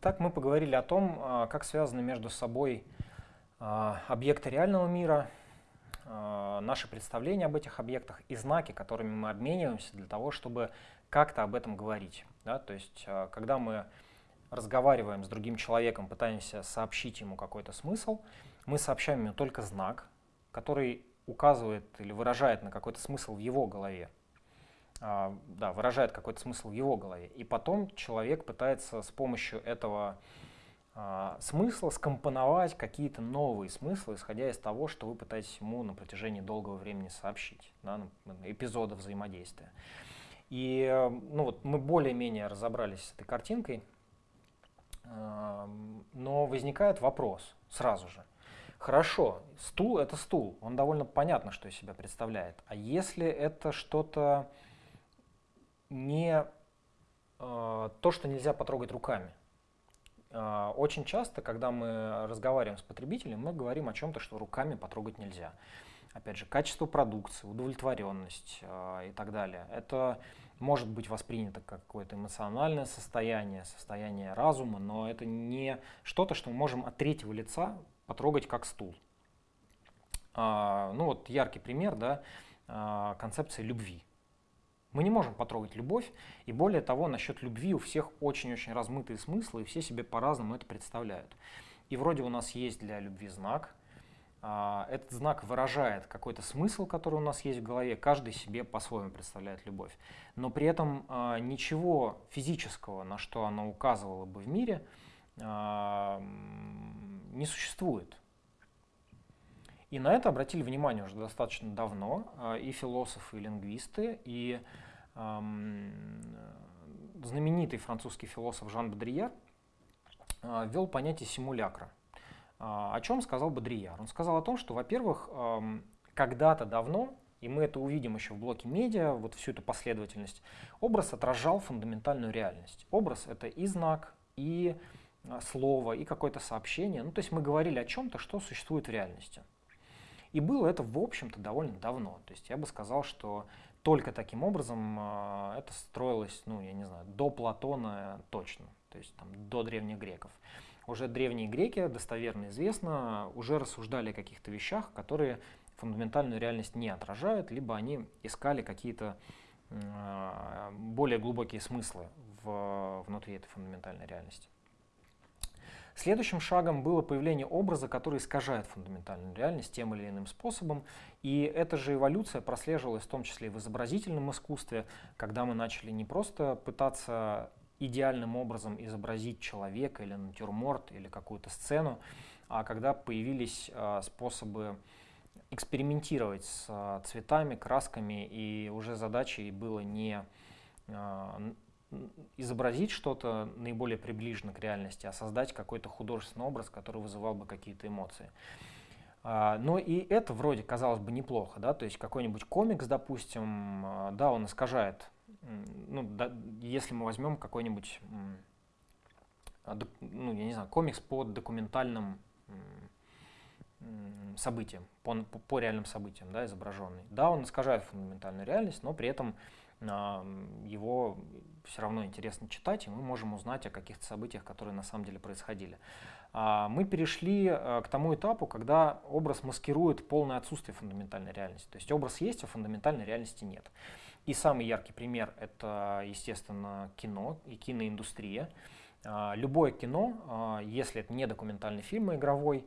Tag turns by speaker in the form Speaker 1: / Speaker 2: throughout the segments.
Speaker 1: Итак, мы поговорили о том, а, как связаны между собой а, объекты реального мира, а, наши представления об этих объектах и знаки, которыми мы обмениваемся для того, чтобы как-то об этом говорить. Да? То есть, когда мы разговариваем с другим человеком, пытаемся сообщить ему какой-то смысл, мы сообщаем ему только знак, который указывает или выражает на какой-то смысл в его голове. А, да, выражает какой-то смысл в его голове. И потом человек пытается с помощью этого а, смысла скомпоновать какие-то новые смыслы, исходя из того, что вы пытаетесь ему на протяжении долгого времени сообщить, да, эпизода взаимодействия. И ну вот, мы более-менее разобрались с этой картинкой, но возникает вопрос сразу же. Хорошо, стул это стул, он довольно понятно, что из себя представляет. А если это что-то не э, то, что нельзя потрогать руками. Э, очень часто, когда мы разговариваем с потребителем, мы говорим о чем-то, что руками потрогать нельзя. Опять же, качество продукции, удовлетворенность э, и так далее. Это может быть воспринято как какое-то эмоциональное состояние, состояние разума, но это не что-то, что мы можем от третьего лица потрогать как стул. Ну вот яркий пример, да, концепция любви. Мы не можем потрогать любовь, и более того, насчет любви у всех очень-очень размытые смыслы, и все себе по-разному это представляют. И вроде у нас есть для любви знак, а, этот знак выражает какой-то смысл, который у нас есть в голове, каждый себе по-своему представляет любовь. Но при этом а, ничего физического, на что оно указывало бы в мире, а, не существует. И на это обратили внимание уже достаточно давно и философы, и лингвисты, и знаменитый французский философ Жан Бодрияр э, ввел понятие симулякра. Э, о чем сказал Бодрияр? Он сказал о том, что, во-первых, когда-то давно, и мы это увидим еще в блоке медиа, вот всю эту последовательность, образ отражал фундаментальную реальность. Образ — это и знак, и слово, и какое-то сообщение. Ну, то есть мы говорили о чем-то, что существует в реальности. И было это, в общем-то, довольно давно. То есть я бы сказал, что только таким образом э, это строилось, ну, я не знаю, до Платона точно, то есть там, до древних греков. Уже древние греки, достоверно известно, уже рассуждали о каких-то вещах, которые фундаментальную реальность не отражают, либо они искали какие-то э, более глубокие смыслы в, внутри этой фундаментальной реальности. Следующим шагом было появление образа, который искажает фундаментальную реальность тем или иным способом. И эта же эволюция прослеживалась в том числе и в изобразительном искусстве, когда мы начали не просто пытаться идеальным образом изобразить человека или натюрморт или какую-то сцену, а когда появились э, способы экспериментировать с э, цветами, красками, и уже задачей было не э, изобразить что-то наиболее приближенно к реальности, а создать какой-то художественный образ, который вызывал бы какие-то эмоции. А, но и это вроде казалось бы неплохо, да, то есть какой-нибудь комикс, допустим, а, да, он искажает, ну, да, если мы возьмем какой-нибудь, ну, я не знаю, комикс по документальным событиям, по, по реальным событиям, да, изображенный. Да, он искажает фундаментальную реальность, но при этом его все равно интересно читать, и мы можем узнать о каких-то событиях, которые на самом деле происходили. А, мы перешли э, к тому этапу, когда образ маскирует полное отсутствие фундаментальной реальности. То есть образ есть, а фундаментальной реальности нет. И самый яркий пример — это, естественно, кино и киноиндустрия. А, любое кино, а, если это не документальный фильм, а игровой,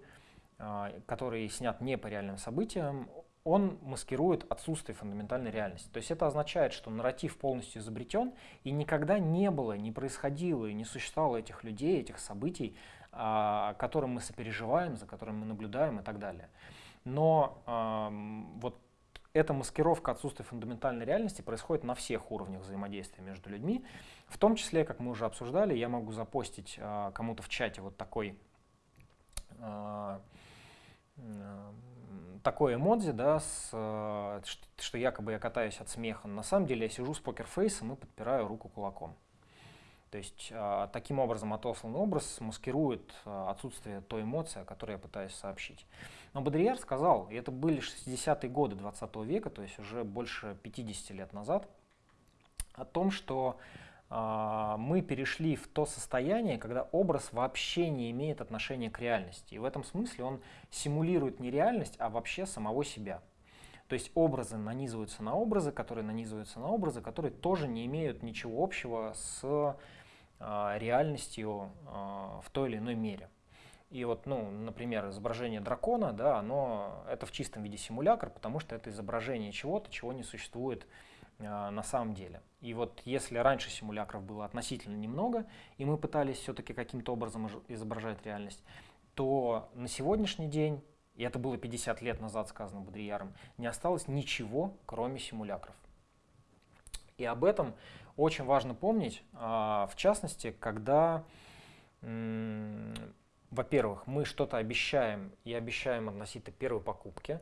Speaker 1: который снят не по реальным событиям, он маскирует отсутствие фундаментальной реальности. То есть это означает, что нарратив полностью изобретен, и никогда не было, не происходило и не существовало этих людей, этих событий, а, которым мы сопереживаем, за которыми мы наблюдаем и так далее. Но вот эта маскировка отсутствия фундаментальной реальности происходит на всех уровнях взаимодействия между людьми. В том числе, как мы уже обсуждали, я могу запостить а, кому-то в чате вот такой а, такое эмодзи, да, с, э, что якобы я катаюсь от смеха. На самом деле я сижу с покерфейсом и подпираю руку кулаком. То есть э, таким образом отосланный образ маскирует э, отсутствие той эмоции, о которой я пытаюсь сообщить. Но Бодрияр сказал, и это были 60-е годы 20 века, то есть уже больше 50 лет назад, о том, что а, мы перешли в то состояние, когда образ вообще не имеет отношения к реальности. И в этом смысле он симулирует не реальность, а вообще самого себя. То есть образы нанизываются на образы, которые нанизываются на образы, которые тоже не имеют ничего общего с а, реальностью а, в той или иной мере. И вот, ну, например, изображение дракона, да, оно это в чистом виде симулятор, потому что это изображение чего-то, чего не существует э, на самом деле. И вот если раньше симулякров было относительно немного, и мы пытались все-таки каким-то образом изображать реальность, то на сегодняшний день, и это было 50 лет назад сказано Бодрияром, не осталось ничего, кроме симулякров. И об этом очень важно помнить, э, в частности, когда во-первых, мы что-то обещаем и обещаем относительно первой покупки.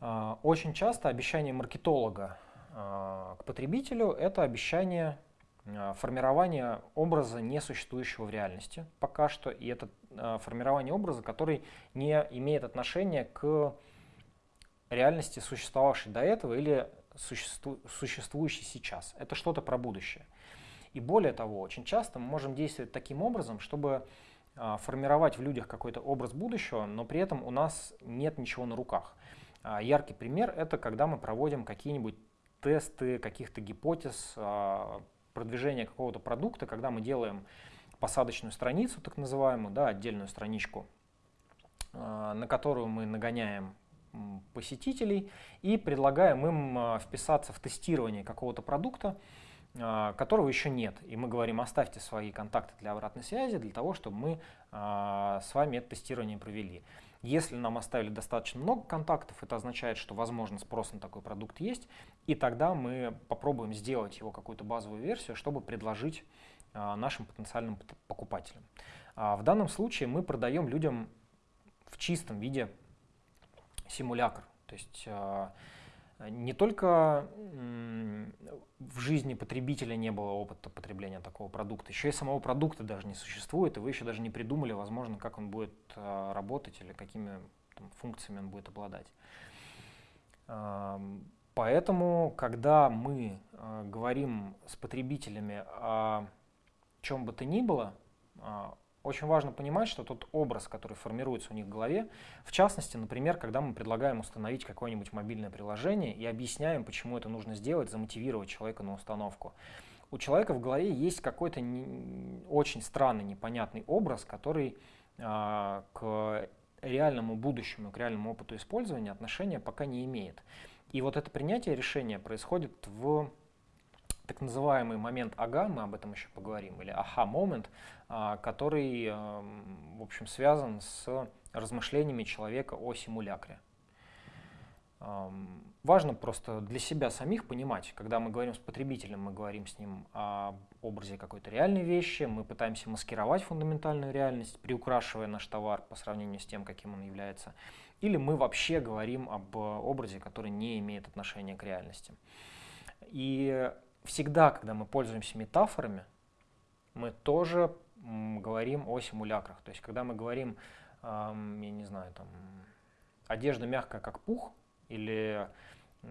Speaker 1: А, очень часто обещание маркетолога а, к потребителю – это обещание а, формирования образа, не существующего в реальности пока что, и это формирование образа, который не имеет отношения к реальности, существовавшей до этого или существу, существующей сейчас. Это что-то про будущее. И более того, очень часто мы можем действовать таким образом, чтобы а, формировать в людях какой-то образ будущего, но при этом у нас нет ничего на руках. А, яркий пример – это когда мы проводим какие-нибудь тесты каких-то гипотез, а, продвижения какого-то продукта, когда мы делаем посадочную страницу, так называемую, да, отдельную страничку, на которую мы нагоняем посетителей и предлагаем им вписаться в тестирование какого-то продукта, а, которого еще нет. И мы говорим, оставьте свои контакты для обратной связи, для того, чтобы мы а, с вами это тестирование провели. Если нам оставили достаточно много контактов, это означает, что, возможно, спрос на такой продукт есть, и тогда мы попробуем сделать его какую-то базовую версию, чтобы предложить а, нашим потенциальным покупателям. В данном случае мы продаем людям в чистом виде симулятор. То есть не только в жизни потребителя не было опыта потребления такого продукта, еще и самого продукта даже не существует, и вы еще даже не придумали, возможно, как он будет а, работать или какими там, функциями он будет обладать. Поэтому, когда мы а, говорим с потребителями о чем бы то ни было, а, очень важно понимать, что тот образ, который формируется у них в голове, в частности, например, когда мы предлагаем установить какое-нибудь мобильное приложение и объясняем, почему это нужно сделать, замотивировать человека на установку. У человека в голове есть какой-то не, очень странный, непонятный образ, который э, к реальному будущему, к реальному опыту использования отношения пока не имеет. И вот это принятие решения происходит в так называемый момент ага, мы об этом еще поговорим, или аха-момент, а, который, в общем, связан с размышлениями человека о симулякре. Важно просто для себя самих понимать, когда мы говорим с потребителем, мы говорим с ним о образе какой-то реальной вещи, мы пытаемся маскировать фундаментальную реальность, приукрашивая наш товар по сравнению с тем, каким он является, или мы вообще говорим об образе, который не имеет отношения к реальности. И всегда, когда мы пользуемся метафорами, мы тоже говорим о симулякрах. То есть, когда мы говорим, я не знаю, там, одежда мягкая, как пух, или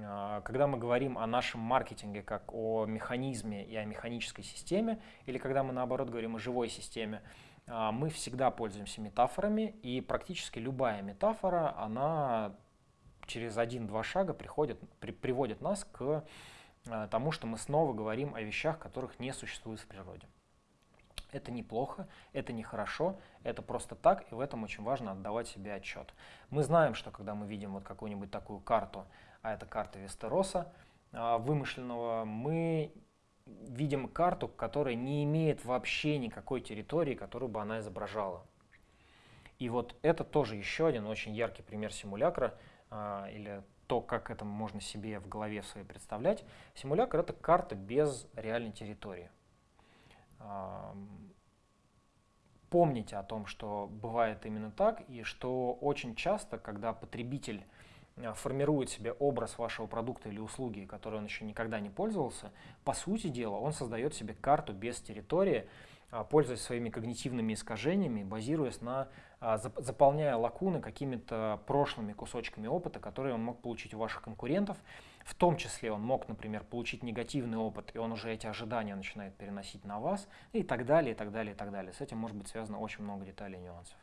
Speaker 1: а, когда мы говорим о нашем маркетинге как о механизме и о механической системе, или когда мы наоборот говорим о живой системе, а, мы всегда пользуемся метафорами, и практически любая метафора, она через один-два шага приходит, при, приводит нас к тому, что мы снова говорим о вещах, которых не существует в природе. Это неплохо, это нехорошо, это просто так, и в этом очень важно отдавать себе отчет. Мы знаем, что когда мы видим вот какую-нибудь такую карту, а это карта Вестероса, э, вымышленного, мы видим карту, которая не имеет вообще никакой территории, которую бы она изображала. И вот это тоже еще один очень яркий пример симулякра э, или то, как это можно себе в голове своей представлять, симулятор — это карта без реальной территории. Помните о том, что бывает именно так, и что очень часто, когда потребитель а, формирует себе образ вашего продукта или услуги, которой он еще никогда не пользовался, по сути дела он создает себе карту без территории, пользуясь своими когнитивными искажениями, базируясь на, а, заполняя лакуны какими-то прошлыми кусочками опыта, которые он мог получить у ваших конкурентов. В том числе он мог, например, получить негативный опыт, и он уже эти ожидания начинает переносить на вас, и так далее, и так далее, и так далее. С этим может быть связано очень много деталей и нюансов.